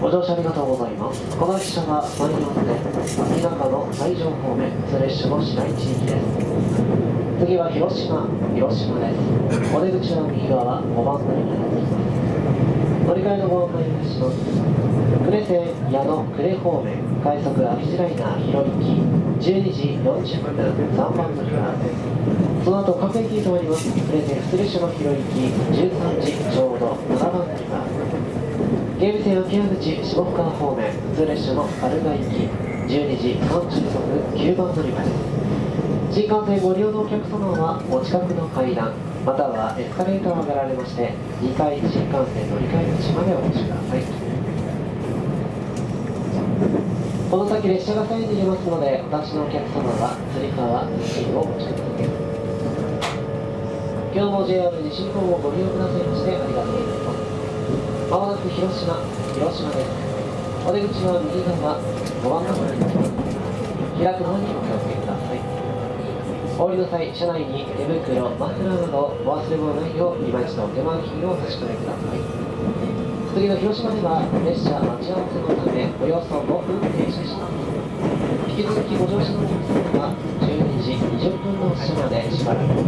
ご乗車ありがとうございます。この列車はマイナスで、秋中の西条方面、普通列車の市内地域です。次は広島、広島です。お出口は右側、5番乗りになっています。乗り換えのご案内いたします。呉線矢野呉方面、快速秋地ライナー広行き、12時40分、3番乗り場です。その後各駅に停まります。呉線普通列車の広行き、13時ちょうど7番乗り場。芸備線秋葉口下深方面普通列車の春が行き12時36分9番乗り場です新幹線ご利用のお客様はお近くの階段またはエスカレーターを上がられまして2階新幹線乗り換え口までお越しください。この先列車が左右に出ますのでお立ちのお客様はつり革付近をお持ちください。今日も JR 西日本をご利用くださいましてありがとうございます。まもなく広島、広島です。お出口は右側、5番の方になります。開くのにお気をつけください。お降りの際、車内に手袋、マフラーなどお忘れ物ないよう、今一度手間金をお差し込みください。次の広島では、列車待ち合わせのため、およそ5分停車します。引き続きご乗車のお客様は、12時20分の車までしばらく。